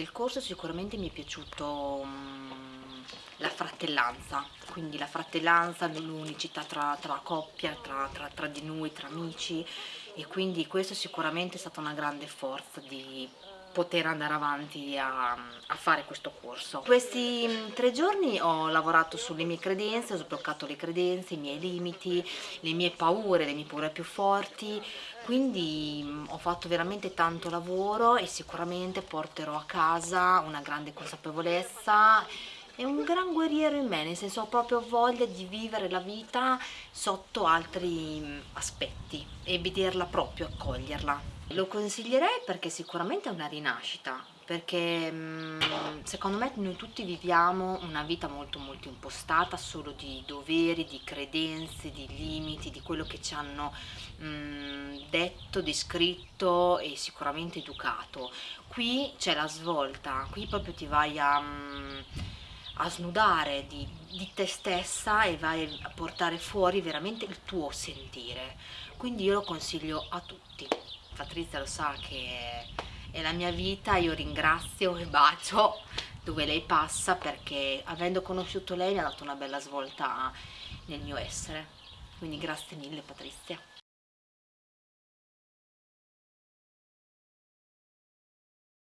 Del corso sicuramente mi è piaciuto um, la fratellanza, quindi la fratellanza, l'unicità tra, tra, coppia, tra, tra, tra di noi, tra amici e quindi questo sicuramente è stata una grande forza di poter andare avanti a, a, fare questo corso. Questi tre giorni ho lavorato sulle mie credenze, ho sbloccato le credenze, i miei limiti, le mie paure, le mie paure più forti, quindi ho fatto veramente tanto lavoro e sicuramente porterò a casa una grande consapevolezza è un gran guerriero in me, nel senso ho proprio voglia di vivere la vita sotto altri mm, aspetti e vederla proprio, accoglierla. Lo consiglierei perché sicuramente è una rinascita, perché mm, secondo me noi tutti viviamo una vita molto molto impostata solo di doveri, di credenze, di limiti, di quello che ci hanno mm, detto, descritto e sicuramente educato. Qui c'è la svolta, qui proprio ti vai a a snudare di, di, te stessa e vai a portare fuori veramente il tuo sentire. Quindi io lo consiglio a tutti. Patrizia lo sa che è la mia vita io ringrazio e bacio dove lei passa perché avendo conosciuto lei mi ha dato una bella svolta nel mio essere. Quindi grazie mille Patrizia